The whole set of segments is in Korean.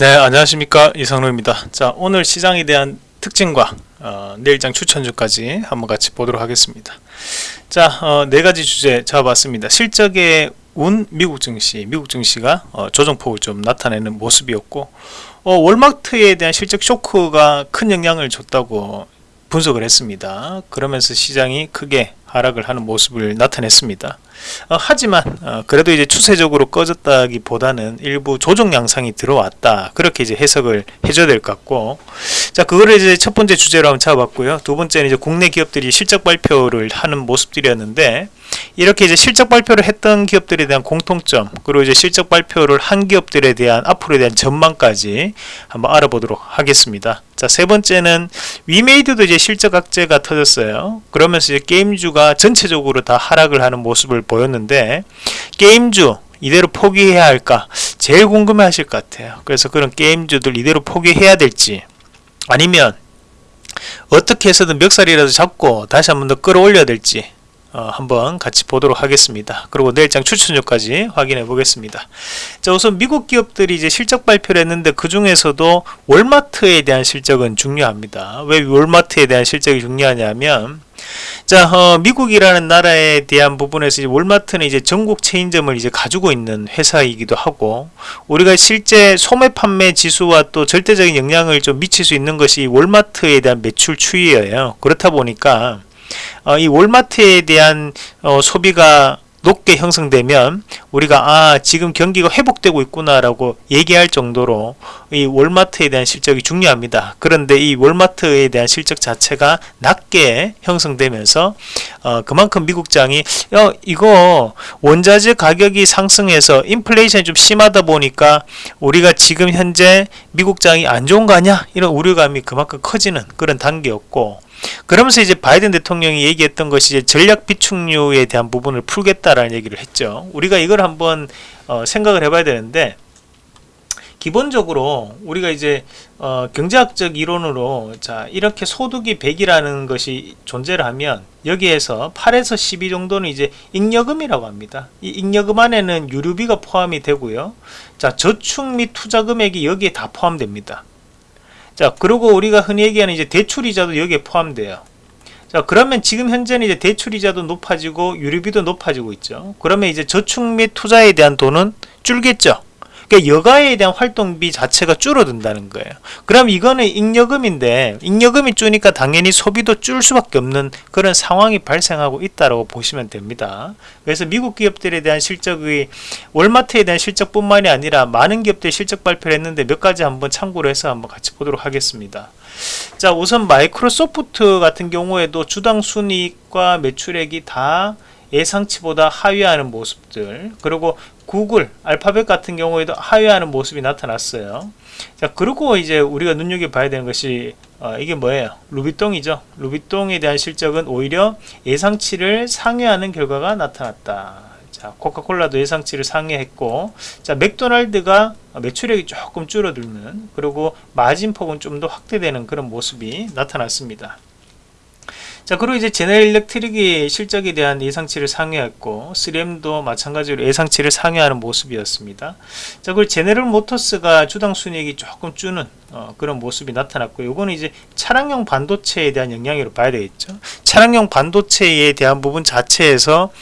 네 안녕하십니까. 이상로입니다. 자 오늘 시장에 대한 특징과 어, 내일장 추천주까지 한번 같이 보도록 하겠습니다. 자 어, 네가지 주제 잡아봤습니다. 실적의 운 미국 증시 미국 증시가 어, 조정폭을 좀 나타내는 모습이었고 어, 월마트에 대한 실적 쇼크가 큰 영향을 줬다고 분석을 했습니다. 그러면서 시장이 크게 하락을 하는 모습을 나타냈습니다. 어, 하지만 어, 그래도 이제 추세적으로 꺼졌다기보다는 일부 조정 양상이 들어왔다. 그렇게 이제 해석을 해줘야 될 것 같고. 자 그거를 이제 첫 번째 주제로 한번 잡아봤고요. 두 번째는 이제 국내 기업들이 실적 발표를 하는 모습들이었는데 이렇게 이제 실적 발표를 했던 기업들에 대한 공통점 그리고 이제 실적 발표를 한 기업들에 대한 앞으로에 대한 전망까지 한번 알아보도록 하겠습니다. 자 세 번째는 위메이드도 이제 실적 악재가 터졌어요. 그러면서 이제 게임주가 전체적으로 다 하락을 하는 모습을 보였는데 게임주 이대로 포기해야 할까? 제일 궁금해 하실 것 같아요. 그래서 그런 게임주들 이대로 포기해야 될지 아니면 어떻게 해서든 멱살이라도 잡고 다시 한 번 더 끌어올려야 될지 어, 한번 같이 보도록 하겠습니다. 그리고 내일장 추천주까지 확인해 보겠습니다. 자 우선 미국 기업들이 이제 실적 발표를 했는데 그 중에서도 월마트에 대한 실적은 중요합니다. 왜 월마트에 대한 실적이 중요하냐면 자 어, 미국이라는 나라에 대한 부분에서 이제 월마트는 이제 전국 체인점을 이제 가지고 있는 회사이기도 하고 우리가 실제 소매 판매 지수와 또 절대적인 영향을 좀 미칠 수 있는 것이 월마트에 대한 매출 추이예요. 그렇다 보니까 어, 이 월마트에 대한 어, 소비가 높게 형성되면 우리가 아 지금 경기가 회복되고 있구나 라고 얘기할 정도로 이 월마트에 대한 실적이 중요합니다. 그런데 이 월마트에 대한 실적 자체가 낮게 형성되면서 어, 그만큼 미국장이 어, 이거 원자재 가격이 상승해서 인플레이션이 좀 심하다 보니까 우리가 지금 현재 미국장이 안 좋은 거 아니야? 이런 우려감이 그만큼 커지는 그런 단계였고 그러면서 이제 바이든 대통령이 얘기했던 것이 이제 전략 비축류에 대한 부분을 풀겠다라는 얘기를 했죠. 우리가 이걸 한번 어, 생각을 해봐야 되는데 기본적으로 우리가 이제 어, 경제학적 이론으로 자 이렇게 소득이 100이라는 것이 존재를 하면 여기에서 8에서 12 정도는 이제 잉여금이라고 합니다. 이 잉여금 안에는 유류비가 포함이 되고요. 자 저축 및 투자 금액이 여기에 다 포함됩니다. 자 그리고 우리가 흔히 얘기하는 이제 대출이자도 여기에 포함돼요. 자 그러면 지금 현재는 이제 대출이자도 높아지고 유류비도 높아지고 있죠. 그러면 이제 저축 및 투자에 대한 돈은 줄겠죠 그러니까 여가에 대한 활동비 자체가 줄어든다는 거예요. 그럼 이거는 잉여금인데 잉여금이 줄니까 당연히 소비도 줄 수밖에 없는 그런 상황이 발생하고 있다고 보시면 됩니다. 그래서 미국 기업들에 대한 실적이 월마트에 대한 실적뿐만이 아니라 많은 기업들이 실적 발표를 했는데 몇 가지 한번 참고로 해서 한번 같이 보도록 하겠습니다. 자 우선 마이크로소프트 같은 경우에도 주당 순이익과 매출액이 다 예상치보다 하위하는 모습들 그리고 구글, 알파벳 같은 경우에도 하회하는 모습이 나타났어요. 자, 그리고 이제 우리가 눈여겨봐야 되는 것이 어, 이게 뭐예요? 루비똥이죠. 루비똥에 대한 실적은 오히려 예상치를 상회하는 결과가 나타났다. 자, 코카콜라도 예상치를 상회했고, 자, 맥도날드가 매출액이 조금 줄어들는, 그리고 마진폭은 좀 더 확대되는 그런 모습이 나타났습니다. 자 그리고 이제 제네럴 일렉트릭이 실적에 대한 예상치를 상회했고 3M도 마찬가지로 예상치를 상회하는 모습이었습니다. 자 그리고 제네럴 모터스가 주당 순이익이 조금 주는 어, 그런 모습이 나타났고 요거는 이제 차량용 반도체에 대한 영향으로 봐야 되겠죠. 차량용 반도체에 대한 부분 자체에서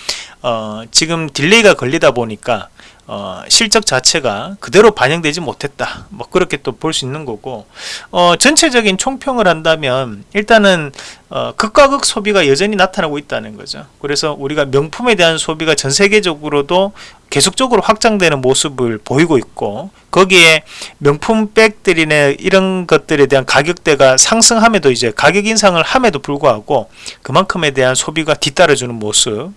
어, 지금 delay가 걸리다 보니까 어, 실적 자체가 그대로 반영되지 못했다. 뭐 그렇게 또 볼 수 있는 거고. 어, 전체적인 총평을 한다면 일단은 어, 극과 극 소비가 여전히 나타나고 있다는 거죠. 그래서 우리가 명품에 대한 소비가 전 세계적으로도 계속적으로 확장되는 모습을 보이고 있고 거기에 명품 백들이나 이런 것들에 대한 가격대가 상승함에도 이제 가격 인상을 함에도 불구하고 그만큼에 대한 소비가 뒤따라주는 모습.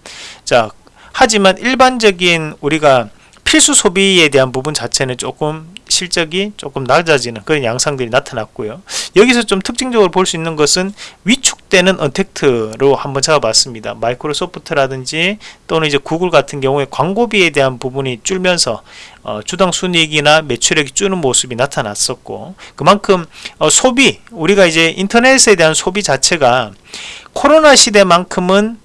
자 하지만 일반적인 우리가 필수 소비에 대한 부분 자체는 조금 실적이 조금 낮아지는 그런 양상들이 나타났고요. 여기서 좀 특징적으로 볼 수 있는 것은 위축되는 언택트로 한번 잡아봤습니다. 마이크로소프트라든지 또는 이제 구글 같은 경우에 광고비에 대한 부분이 줄면서 어, 주당 순이익이나 매출액이 줄는 모습이 나타났었고 그만큼 어, 소비 우리가 이제 인터넷에 대한 소비 자체가 코로나 시대만큼은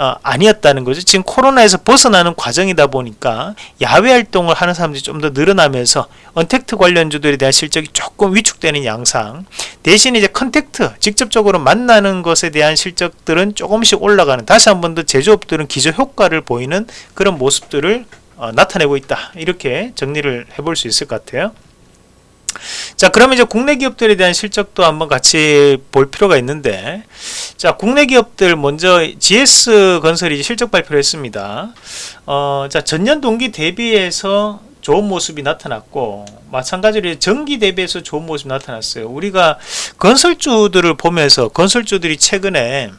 어, 아니었다는 거죠. 지금 코로나에서 벗어나는 과정이다 보니까 야외 활동을 하는 사람들이 좀 더 늘어나면서 언택트 관련주들에 대한 실적이 조금 위축되는 양상. 대신 이제 contact 직접적으로 만나는 것에 대한 실적들은 조금씩 올라가는. 다시 한 번 더 제조업들은 기저 효과를 보이는 그런 모습들을 어, 나타내고 있다. 이렇게 정리를 해볼 수 있을 것 같아요. 자 그러면 이제 국내 기업들에 대한 실적도 한번 같이 볼 필요가 있는데 자 국내 기업들 먼저 GS 건설이 실적 발표를 했습니다. 어, 자 전년 동기 대비해서 좋은 모습이 나타났고 마찬가지로 전기 대비해서 좋은 모습이 나타났어요. 우리가 건설주들을 보면서 건설주들이 최근에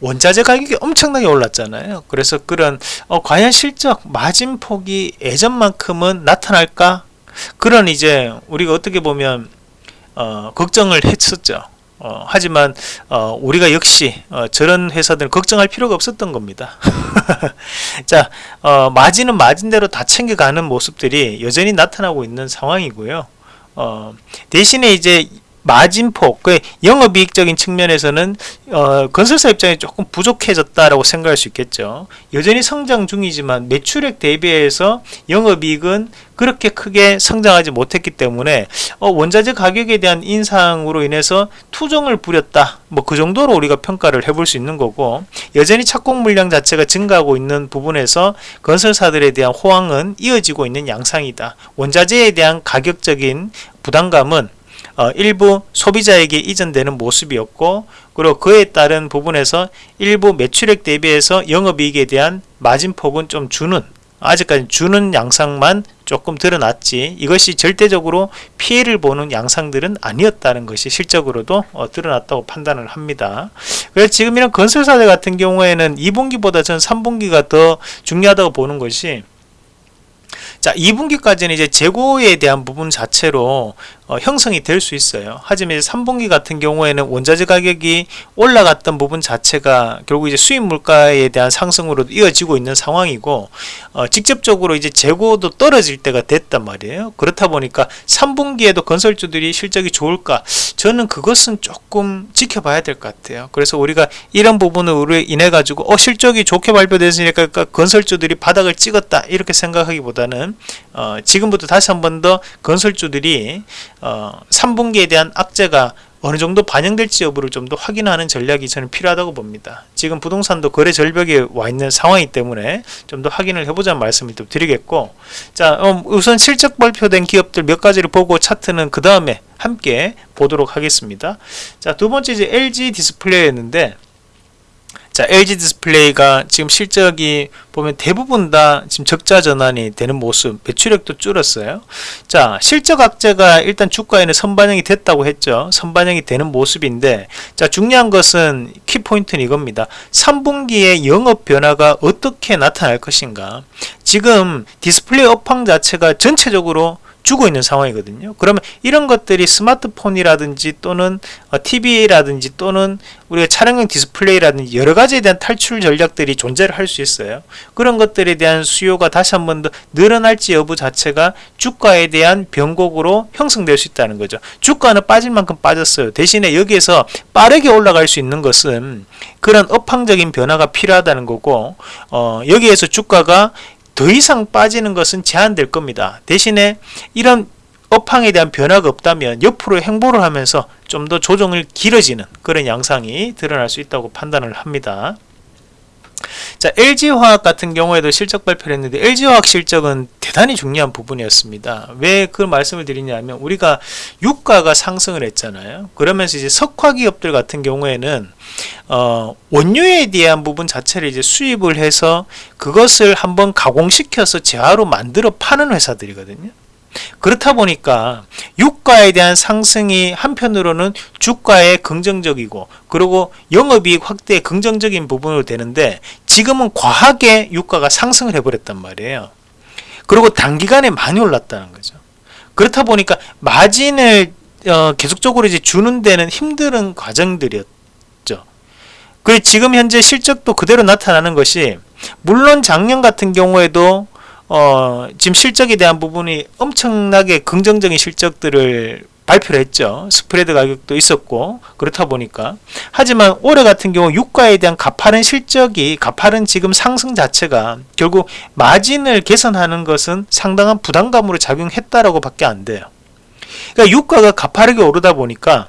원자재 가격이 엄청나게 올랐잖아요. 그래서 그런 어, 과연 실적 마진폭이 예전만큼은 나타날까 그런 이제 우리가 어떻게 보면 어, 걱정을 했었죠. 어, 하지만 어, 우리가 역시 어, 저런 회사들은 걱정할 필요가 없었던 겁니다. 자, 어, 마진은 마진대로 다 챙겨가는 모습들이 여전히 나타나고 있는 상황이고요. 어, 대신에 이제 마진폭, 그 영업이익적인 측면에서는 어, 건설사 입장에 조금 부족해졌다라고 생각할 수 있겠죠. 여전히 성장 중이지만 매출액 대비해서 영업이익은 그렇게 크게 성장하지 못했기 때문에 어, 원자재 가격에 대한 인상으로 인해서 투정을 부렸다. 뭐 그 정도로 우리가 평가를 해볼 수 있는 거고 여전히 착공 물량 자체가 증가하고 있는 부분에서 건설사들에 대한 호황은 이어지고 있는 양상이다. 원자재에 대한 가격적인 부담감은 어, 일부 소비자에게 이전되는 모습이었고 그리고 그에 따른 부분에서 일부 매출액 대비해서 영업이익에 대한 마진폭은 좀 주는 아직까지 주는 양상만 조금 드러났지 이것이 절대적으로 피해를 보는 양상들은 아니었다는 것이 실적으로도 어, 드러났다고 판단을 합니다. 그래서 지금 이런 건설사들 같은 경우에는 2분기보다 전 3분기가 더 중요하다고 보는 것이 자 2분기까지는 이제 재고에 대한 부분 자체로 어, 형성이 될 수 있어요. 하지만 3분기 같은 경우에는 원자재 가격이 올라갔던 부분 자체가 결국 이제 수입 물가에 대한 상승으로 이어지고 있는 상황이고 어, 직접적으로 이제 재고도 떨어질 때가 됐단 말이에요. 그렇다 보니까 3분기에도 건설주들이 실적이 좋을까? 저는 그것은 조금 지켜봐야 될 것 같아요. 그래서 우리가 이런 부분으로 인해 가지고 어 실적이 좋게 발표됐으니까 건설주들이 바닥을 찍었다 이렇게 생각하기보다는 어, 지금부터 다시 한 번 더 건설주들이 어, 3분기에 대한 악재가 어느 정도 반영될지 여부를 좀 더 확인하는 전략이 저는 필요하다고 봅니다. 지금 부동산도 거래 절벽에 와 있는 상황이기 때문에 좀 더 확인을 해보자는 말씀을 또 드리겠고 자 어, 우선 실적 발표된 기업들 몇 가지를 보고 차트는 그 다음에 함께 보도록 하겠습니다. 자 두 번째 이제 LG 디스플레이였는데 자, LG 디스플레이가 지금 실적이 보면 대부분 다 지금 적자 전환이 되는 모습, 매출액도 줄었어요. 자, 실적 악재가 일단 주가에는 선반영이 됐다고 했죠. 선반영이 되는 모습인데, 자, 중요한 것은 키포인트는 이겁니다. 3분기에 영업 변화가 어떻게 나타날 것인가. 지금 디스플레이 업황 자체가 전체적으로 줄고 있는 상황이거든요. 그러면 이런 것들이 스마트폰이라든지 또는 TV라든지 어, 또는 우리가 차량용 디스플레이라든지 여러 가지에 대한 탈출 전략들이 존재를 할 수 있어요. 그런 것들에 대한 수요가 다시 한 번 더 늘어날지 여부 자체가 주가에 대한 변곡으로 형성될 수 있다는 거죠. 주가는 빠질 만큼 빠졌어요. 대신에 여기에서 빠르게 올라갈 수 있는 것은 그런 업황적인 변화가 필요하다는 거고 어, 여기에서 주가가 더 이상 빠지는 것은 제한될 겁니다. 대신에 이런 업황에 대한 변화가 없다면 옆으로 행보를 하면서 좀 더 조정을 길어지는 그런 양상이 드러날 수 있다고 판단을 합니다. 자, LG화학 같은 경우에도 실적 발표를 했는데 LG화학 실적은 대단히 중요한 부분이었습니다. 왜 그 말씀을 드리냐면 우리가 유가가 상승을 했잖아요. 그러면서 이제 석화 기업들 같은 경우에는 어, 원료에 대한 부분 자체를 이제 수입을 해서 그것을 한번 가공시켜서 재화로 만들어 파는 회사들이거든요. 그렇다 보니까 유가에 대한 상승이 한편으로는 주가에 긍정적이고 그리고 영업이익 확대에 긍정적인 부분으로 되는데 지금은 과하게 유가가 상승을 해버렸단 말이에요. 그리고 단기간에 많이 올랐다는 거죠. 그렇다 보니까 마진을 어, 계속적으로 이제 주는 데는 힘든 과정들이었죠. 그리고 지금 현재 실적도 그대로 나타나는 것이 물론 작년 같은 경우에도 어, 지금 실적에 대한 부분이 엄청나게 긍정적인 실적들을 발표를 했죠. 스프레드 가격도 있었고 그렇다 보니까 하지만 올해 같은 경우 유가에 대한 가파른 실적이 가파른 지금 상승 자체가 결국 마진을 개선하는 것은 상당한 부담감으로 작용했다라고 밖에 안 돼요. 그러니까 유가가 가파르게 오르다 보니까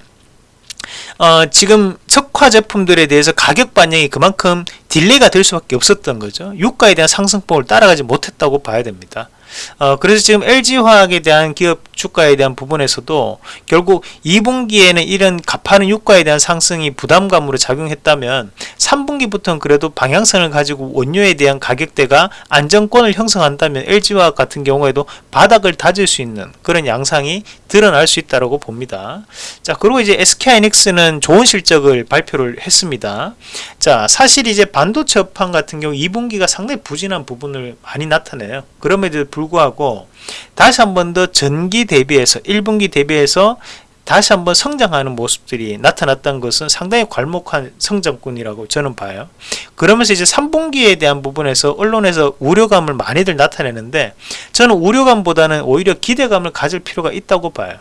어, 지금 석화 제품들에 대해서 가격 반영이 그만큼 delay가 될 수밖에 없었던 거죠. 유가에 대한 상승폭을 따라가지 못했다고 봐야 됩니다. 어, 그래서 지금 LG화학에 대한 기업 주가에 대한 부분에서도 결국 2분기에는 이런 가파른 유가에 대한 상승이 부담감으로 작용했다면 3분기부터는 그래도 방향성을 가지고 원료에 대한 가격대가 안정권을 형성한다면 LG화학 같은 경우에도 바닥을 다질 수 있는 그런 양상이 드러날 수 있다고 봅니다. 자, 그리고 이제 SK하이닉스는 좋은 실적을 발표를 했습니다. 자, 사실 이제 반도체 업황 같은 경우 2분기가 상당히 부진한 부분을 많이 나타내요. 그럼에도 불구하고 다시 한 번 더 전기 대비해서 1분기 대비해서 다시 한번 성장하는 모습들이 나타났던 것은 상당히 괄목한 성장꾼이라고 저는 봐요. 그러면서 이제 3분기에 대한 부분에서 언론에서 우려감을 많이들 나타내는데 저는 우려감보다는 오히려 기대감을 가질 필요가 있다고 봐요.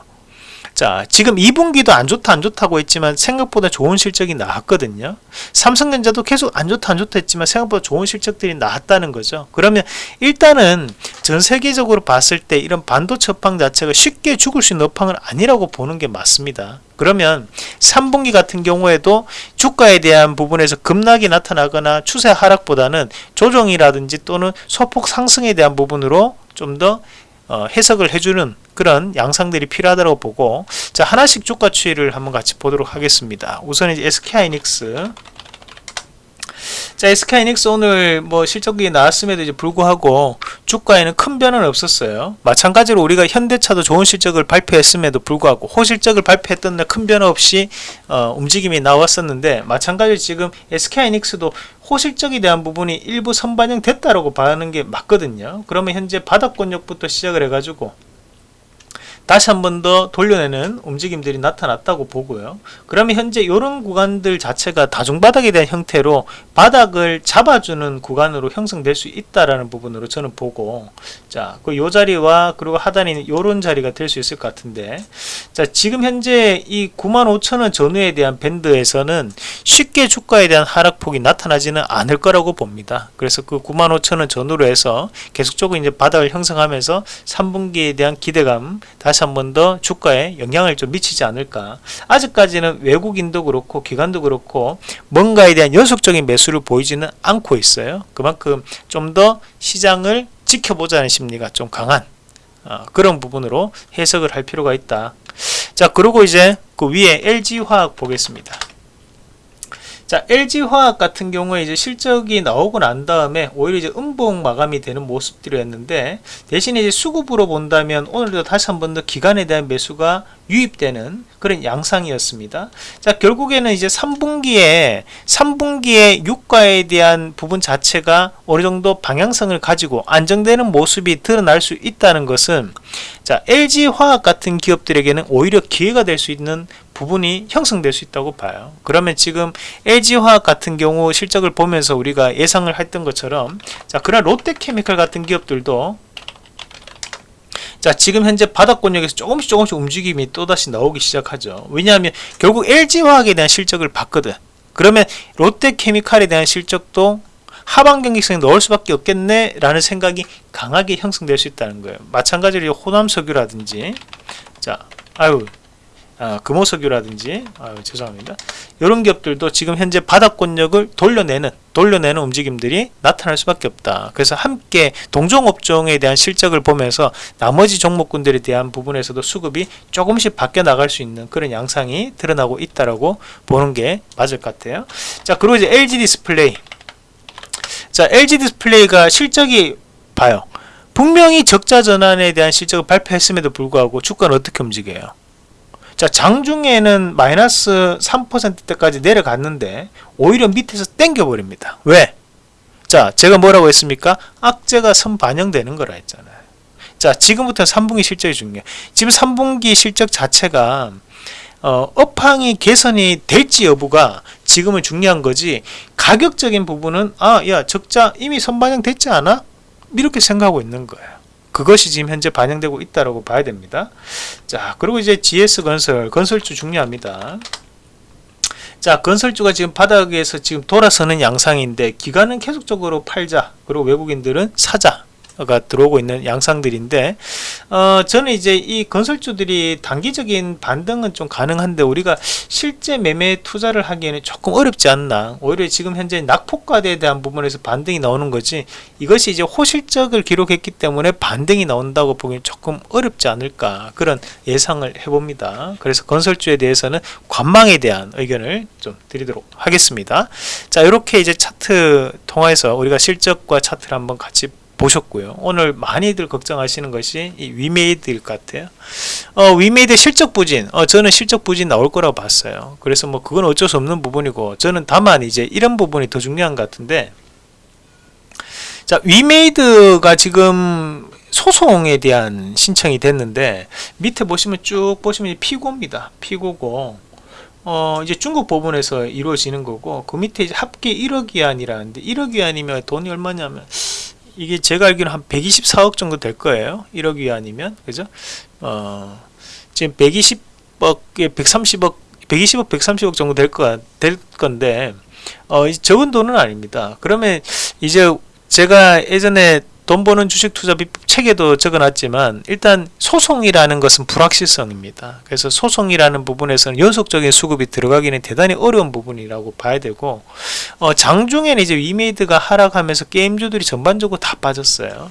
자, 지금 2분기도 안 좋다 안 좋다고 했지만 생각보다 좋은 실적이 나왔거든요. 삼성전자도 계속 안 좋다 안 좋다 했지만 생각보다 좋은 실적들이 나왔다는 거죠. 그러면 일단은 전 세계적으로 봤을 때 이런 반도체 업황 자체가 쉽게 죽을 수 있는 업황은 아니라고 보는 게 맞습니다. 그러면 3분기 같은 경우에도 주가에 대한 부분에서 급락이 나타나거나 추세 하락보다는 조정이라든지 또는 소폭 상승에 대한 부분으로 좀더 어, 해석을 해주는 그런 양상들이 필요하다고 보고 자 하나씩 주가 추이를 한번 같이 보도록 하겠습니다. 우선 이제 SK하이닉스 자, SK하이닉스 오늘 뭐 실적이 나왔음에도 이제 불구하고 주가에는 큰 변화는 없었어요. 마찬가지로 우리가 현대차도 좋은 실적을 발표했음에도 불구하고 호실적을 발표했던 날 큰 변화 없이 어, 움직임이 나왔었는데 마찬가지로 지금 SK하이닉스도 호실적에 대한 부분이 일부 선반영 됐다라고 봐는 게 맞거든요. 그러면 현재 바닥권역부터 시작을 해가지고 다시 한 번 더 돌려내는 움직임들이 나타났다고 보고요. 그러면 현재 이런 구간들 자체가 다중바닥에 대한 형태로 바닥을 잡아주는 구간으로 형성될 수 있다라는 부분으로 저는 보고 자, 그 요 자리와 그리고 하단에 이런 자리가 될 수 있을 것 같은데 자, 지금 현재 이 95,000원 전후에 대한 밴드에서는 쉽게 주가에 대한 하락폭이 나타나지는 않을 거라고 봅니다. 그래서 그 95,000원 전후로 해서 계속적으로 이제 바닥을 형성하면서 3분기에 대한 기대감 다시 다시 한 번 더 주가에 영향을 좀 미치지 않을까. 아직까지는 외국인도 그렇고 기관도 그렇고 뭔가에 대한 연속적인 매수를 보이지는 않고 있어요. 그만큼 좀 더 시장을 지켜보자는 심리가 좀 강한 어, 그런 부분으로 해석을 할 필요가 있다. 자 그리고 이제 그 위에 LG화학 보겠습니다 자, LG화학 같은 경우에 이제 실적이 나오고 난 다음에 오히려 이제 음봉 마감이 되는 모습들이었는데 대신에 이제 수급으로 본다면 오늘도 다시 한 번 더 기간에 대한 매수가 유입되는 그런 양상이었습니다. 자, 결국에는 이제 3분기에 3분기에 유가에 대한 부분 자체가 어느 정도 방향성을 가지고 안정되는 모습이 드러날 수 있다는 것은 자, LG 화학 같은 기업들에게는 오히려 기회가 될 수 있는 부분이 형성될 수 있다고 봐요. 그러면 지금 LG화학 같은 경우 실적을 보면서 우리가 예상을 했던 것처럼 자 그런 롯데케미칼 같은 기업들도 자 지금 현재 바닥권역에서 조금씩 조금씩 움직임이 또다시 나오기 시작하죠. 왜냐하면 결국 LG화학에 대한 실적을 봤거든. 그러면 롯데케미칼에 대한 실적도 하반 경직성에 넣을 수밖에 없겠네 라는 생각이 강하게 형성될 수 있다는 거예요. 마찬가지로 호남석유라든지. 자 아유 아, 금호석유라든지 아, 죄송합니다. 이런 기업들도 지금 현재 바닥권역을 돌려내는 돌려내는 움직임들이 나타날 수밖에 없다. 그래서 함께 동종업종에 대한 실적을 보면서 나머지 종목군들에 대한 부분에서도 수급이 조금씩 바뀌어 나갈 수 있는 그런 양상이 드러나고 있다라고 보는 게 맞을 것 같아요. 자, 그리고 이제 LG 디스플레이. 자, LG 디스플레이가 실적이 봐요. 분명히 적자 전환에 대한 실적을 발표했음에도 불구하고 주가는 어떻게 움직여요? 자 장중에는 마이너스 3%대까지 내려갔는데 오히려 밑에서 땡겨 버립니다 왜? 자 제가 뭐라고 했습니까? 악재가 선 반영되는 거라 했잖아요 자 지금부터 3분기 실적이 중요해 지금 3분기 실적 자체가 어, 업황이 개선이 될지 여부가 지금은 중요한 거지 가격적인 부분은 아 야 적자 이미 선반영 됐지 않아? 이렇게 생각하고 있는 거예요 그것이 지금 현재 반영되고 있다라고 봐야 됩니다. 자, 그리고 이제 GS 건설, 건설주 중요합니다. 자, 건설주가 지금 바닥에서 지금 돌아서는 양상인데 기관은 계속적으로 팔자. 그리고 외국인들은 사자. 가 들어오고 있는 양상들인데 어, 저는 이제 이 건설주들이 단기적인 반등은 좀 가능한데 우리가 실제 매매 투자를 하기에는 조금 어렵지 않나. 오히려 지금 현재 낙폭과대에 대한 부분에서 반등이 나오는 거지 이것이 이제 호실적을 기록했기 때문에 반등이 나온다고 보기엔 조금 어렵지 않을까 그런 예상을 해봅니다. 그래서 건설주에 대해서는 관망에 대한 의견을 좀 드리도록 하겠습니다. 자 이렇게 이제 차트 통해서 우리가 실적과 차트를 한번 같이 보셨고요. 오늘 많이들 걱정하시는 것이 이 위메이드일 것 같아요. 어, 위메이드 실적 부진, 어, 저는 실적 부진 나올 거라고 봤어요. 그래서 뭐 그건 어쩔 수 없는 부분이고, 저는 다만 이제 이런 부분이 더 중요한 것 같은데, 자, 위메이드가 지금 소송에 대한 신청이 됐는데, 밑에 보시면 쭉 보시면 피고입니다. 피고고, 어, 이제 중국 법원에서 이루어지는 거고, 그 밑에 합계 1억 위안이라는데, 1억 위안이면 돈이 얼마냐면, 이게 제가 알기로 한 124억 정도 될 거예요. 1억 위안이면 그죠? 어, 지금 120억, 130억, 120억, 130억 정도 될 거, 될 건데 어, 적은 돈은 아닙니다. 그러면 이제 제가 예전에 돈 버는 주식 투자 비법 책에도 적어놨지만 일단 소송이라는 것은 불확실성입니다. 그래서 소송이라는 부분에서는 연속적인 수급이 들어가기는 대단히 어려운 부분이라고 봐야 되고 어, 장중에는 이제 위메이드가 하락하면서 게임주들이 전반적으로 다 빠졌어요.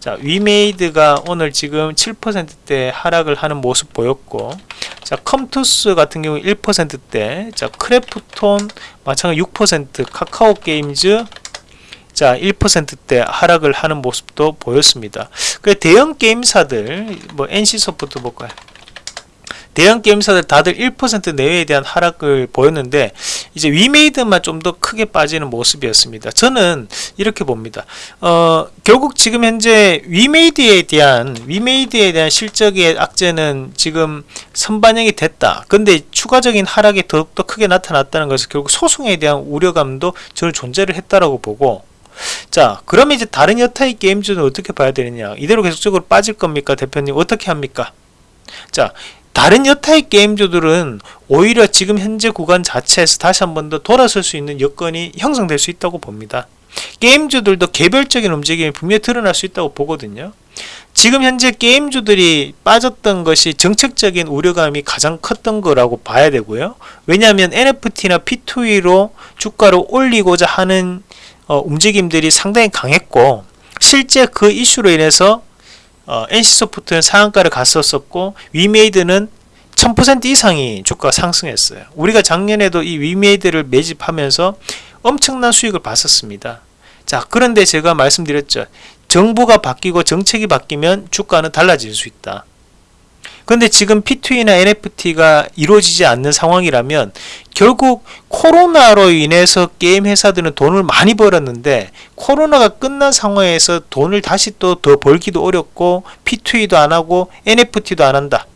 자 위메이드가 오늘 지금 7%대 하락을 하는 모습 보였고 자 컴투스 같은 경우 1%대 자 크래프톤 마찬가지 6% 카카오 게임즈 자 1%대 하락을 하는 모습도 보였습니다. 그 대형 게임사들 뭐 NC소프트 볼까요? 대형 게임사들 다들 1% 내외에 대한 하락을 보였는데 이제 위메이드만 좀 더 크게 빠지는 모습이었습니다. 저는 이렇게 봅니다. 어, 결국 지금 현재 위메이드에 대한 위메이드에 대한 실적의 악재는 지금 선반영이 됐다. 근데 추가적인 하락이 더욱더 크게 나타났다는 것은 결국 소송에 대한 우려감도 저는 존재를 했다라고 보고 자 그러면 이제 다른 여타의 게임주는 어떻게 봐야 되느냐? 이대로 계속적으로 빠질 겁니까? 대표님 어떻게 합니까? 자 다른 여타의 게임주들은 오히려 지금 현재 구간 자체에서 다시 한 번 더 돌아설 수 있는 여건이 형성될 수 있다고 봅니다. 게임주들도 개별적인 움직임이 분명히 드러날 수 있다고 보거든요. 지금 현재 게임주들이 빠졌던 것이 정책적인 우려감이 가장 컸던 거라고 봐야 되고요. 왜냐하면 NFT나 P2E로 주가를 올리고자 하는 어, 움직임들이 상당히 강했고 실제 그 이슈로 인해서 어, NC소프트는 상한가를 갔었었고 위메이드는 1000% 이상이 주가가 상승했어요. 우리가 작년에도 이 위메이드를 매집하면서 엄청난 수익을 봤었습니다. 자 그런데 제가 말씀드렸죠. 정부가 바뀌고 정책이 바뀌면 주가는 달라질 수 있다. 근데 지금 P2E나 NFT가 이루어지지 않는 상황이라면 결국 코로나로 인해서 게임 회사들은 돈을 많이 벌었는데 코로나가 끝난 상황에서 돈을 다시 또 더 벌기도 어렵고 P2E도 안 하고 NFT도 안 한다.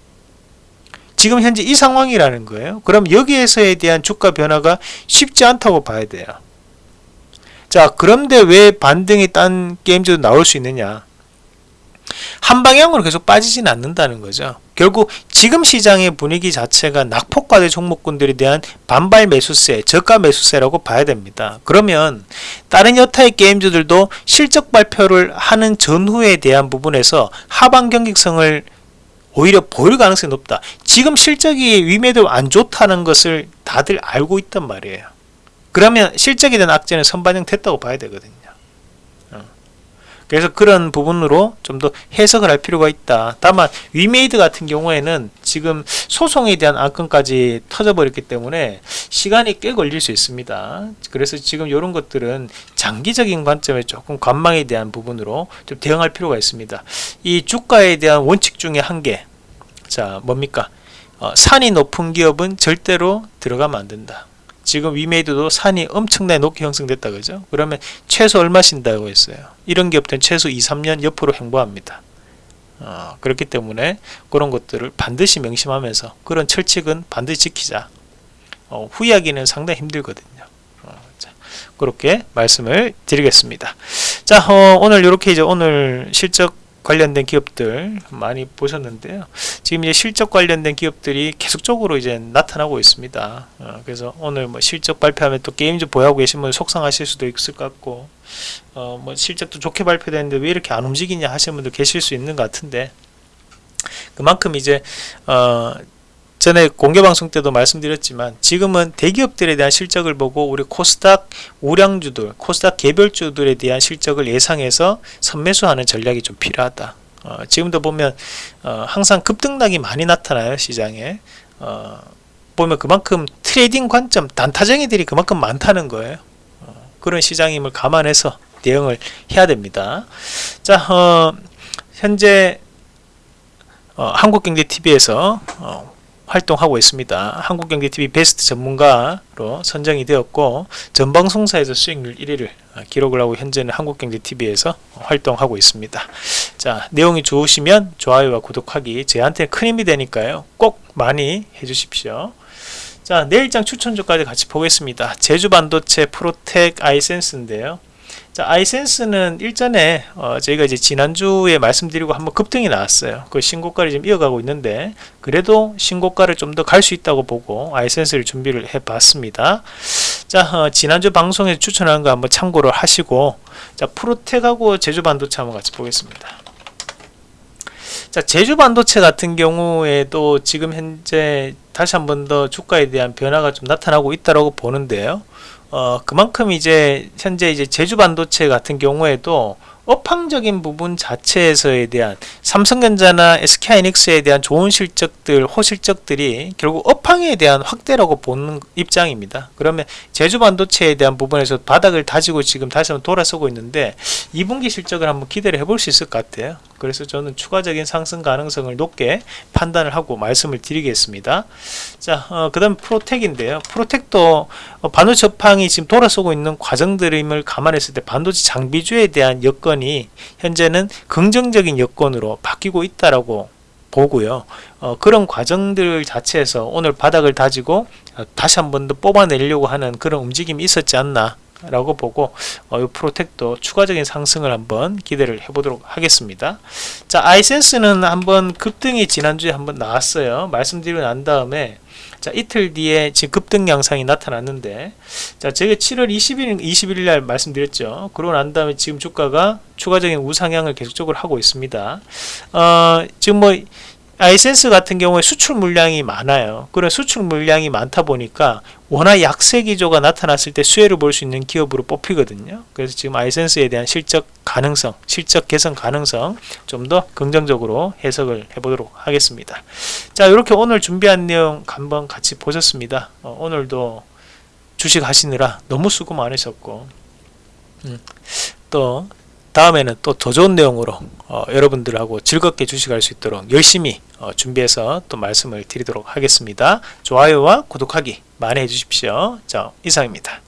지금 현재 이 상황이라는 거예요. 그럼 여기에서에 대한 주가 변화가 쉽지 않다고 봐야 돼요. 자, 그런데 왜 반등이 딴 게임들도 나올 수 있느냐? 한 방향으로 계속 빠지진 않는다는 거죠. 결국 지금 시장의 분위기 자체가 낙폭과대 종목군들에 대한 반발 매수세, 저가 매수세라고 봐야 됩니다. 그러면 다른 여타의 게임주들도 실적 발표를 하는 전후에 대한 부분에서 하방 경직성을 오히려 보일 가능성이 높다. 지금 실적이 위매도 안 좋다는 것을 다들 알고 있단 말이에요. 그러면 실적에 대한 악재는 선반영 됐다고 봐야 되거든요. 그래서 그런 부분으로 좀 더 해석을 할 필요가 있다. 다만 위메이드 같은 경우에는 지금 소송에 대한 안건까지 터져버렸기 때문에 시간이 꽤 걸릴 수 있습니다. 그래서 지금 이런 것들은 장기적인 관점에 조금 관망에 대한 부분으로 좀 대응할 필요가 있습니다. 이 주가에 대한 원칙 중에 한 개. 자, 뭡니까? 어, 산이 높은 기업은 절대로 들어가면 안 된다. 지금 위메이드도 산이 엄청나게 높게 형성됐다 그죠? 그러면 최소 얼마 신다고 했어요? 이런 기업들은 최소 2, 3년 옆으로 행보합니다. 어, 그렇기 때문에 그런 것들을 반드시 명심하면서 그런 철칙은 반드시 지키자. 어, 후회하기는 상당히 힘들거든요. 어, 자, 그렇게 말씀을 드리겠습니다. 자 어, 오늘 이렇게 이제 오늘 실적 관련된 기업들 많이 보셨는데요. 지금 이제 실적 관련된 기업들이 계속적으로 이제 나타나고 있습니다. 어, 그래서 오늘 뭐 실적 발표하면 또 게임즈 보유하고 계신 분 속상하실 수도 있을 것 같고, 어, 뭐 실적도 좋게 발표되는데 왜 이렇게 안 움직이냐 하시는 분들 계실 수 있는 것 같은데, 그만큼 이제, 어, 전에 공개 방송 때도 말씀드렸지만 지금은 대기업들에 대한 실적을 보고 우리 코스닥 우량주들, 코스닥 개별주들에 대한 실적을 예상해서 선매수하는 전략이 좀 필요하다. 어, 지금도 보면 어, 항상 급등락이 많이 나타나요 시장에. 어, 보면 그만큼 트레이딩 관점 단타쟁이들이 그만큼 많다는 거예요. 어, 그런 시장임을 감안해서 대응을 해야 됩니다. 자, 어, 현재 어, 한국경제TV에서 활동하고 있습니다. 한국경제TV 베스트 전문가로 선정이 되었고 전방송사에서 수익률 1위를 기록을 하고 현재는 한국경제TV에서 활동하고 있습니다. 자 내용이 좋으시면 좋아요와 구독하기 저한테 큰 힘이 되니까요. 꼭 많이 해주십시오. 자 내일장 추천주까지 같이 보겠습니다. 제주반도체 프로텍 아이센스인데요. 자, 아이센스는 일전에 어, 저희가 이제 지난주에 말씀드리고 한번 급등이 나왔어요. 그 신고가를 지금 이어가고 있는데 그래도 신고가를 좀 더 갈 수 있다고 보고 아이센스를 준비를 해봤습니다. 자, 어, 지난주 방송에 추천한 거 한번 참고를 하시고 자, 프로텍하고 제주반도체 한번 같이 보겠습니다. 자, 제주반도체 같은 경우에도 지금 현재 다시 한번 더 주가에 대한 변화가 좀 나타나고 있다고 보는데요. 어, 그만큼 이제 현재 이제 제주 반도체 같은 경우에도 업황적인 부분 자체에서에 대한 삼성전자나 SK하이닉스에 대한 좋은 실적들, 호실적들이 결국 업황에 대한 확대라고 보는 입장입니다. 그러면 제주 반도체에 대한 부분에서 바닥을 다지고 지금 다시 한번 돌아서고 있는데 2분기 실적을 한번 기대를 해볼 수 있을 것 같아요. 그래서 저는 추가적인 상승 가능성을 높게 판단을 하고 말씀을 드리겠습니다. 자, 어, 그 다음 프로텍인데요. 프로텍도 어, 반도체 업황이 지금 돌아서고 있는 과정들임을 감안했을 때 반도체 장비주에 대한 여건 이 현재는 긍정적인 여건으로 바뀌고 있다라고 보고요. 어, 그런 과정들 자체에서 오늘 바닥을 다지고 어, 다시 한 번 더 뽑아내려고 하는 그런 움직임이 있었지 않나 라고 보고 어, 이 프로텍도 추가적인 상승을 한번 기대를 해보도록 하겠습니다. 자 아이센스는 한번 급등이 지난주에 한번 나왔어요. 말씀드리고 난 다음에 자 이틀 뒤에 지금 급등 양상이 나타났는데 자 제가 7월 20일 21일 날 말씀드렸죠. 그러고 난 다음에 지금 주가가 추가적인 우상향을 계속적으로 하고 있습니다. 어 지금 뭐 아이센스 같은 경우에 수출 물량이 많아요. 그런 수출 물량이 많다 보니까 워낙 약세 기조가 나타났을 때 수혜를 볼 수 있는 기업으로 뽑히거든요. 그래서 지금 아이센스에 대한 실적 가능성, 실적 개선 가능성 좀 더 긍정적으로 해석을 해보도록 하겠습니다. 자, 이렇게 오늘 준비한 내용 한번 같이 보셨습니다. 어, 오늘도 주식 하시느라 너무 수고 많으셨고 음, 또 다음에는 또 더 좋은 내용으로 어, 여러분들하고 즐겁게 주식할 수 있도록 열심히 어, 준비해서 또 말씀을 드리도록 하겠습니다. 좋아요와 구독하기 많이 해주십시오. 자 이상입니다.